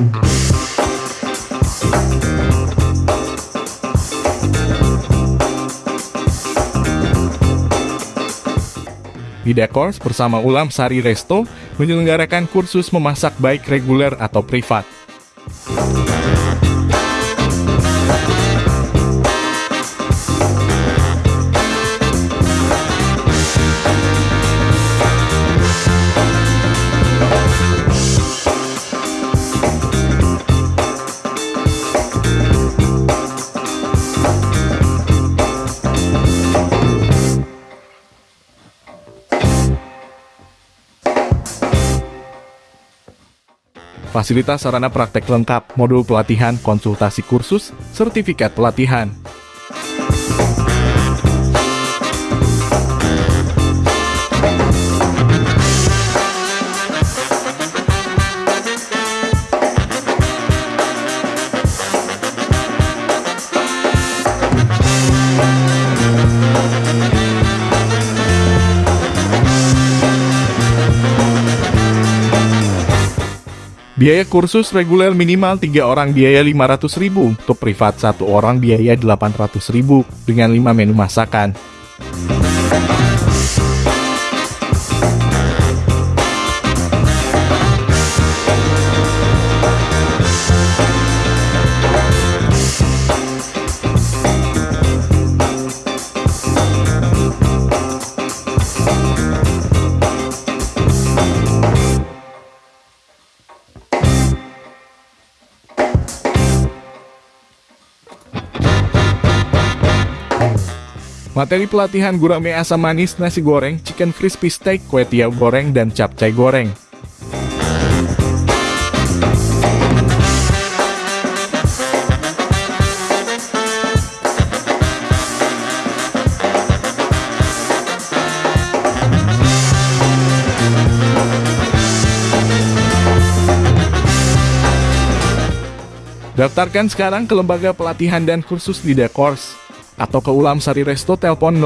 Di Dekors bersama Ulam Sari Resto menyelenggarakan kursus memasak baik reguler atau privat. Fasilitas sarana praktek lengkap, modul pelatihan, konsultasi kursus, sertifikat pelatihan. Biaya kursus reguler minimal 3 orang biaya 500.000, untuk privat satu orang biaya 800.000 dengan 5 menu masakan. Materi pelatihan gurame asam manis, nasi goreng, chicken crispy steak, kue tiaw goreng, dan capcay goreng. Daftarkan sekarang ke lembaga pelatihan dan kursus di Dekors atau ke Ulam Sari Resto telepon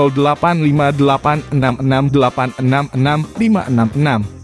085866866656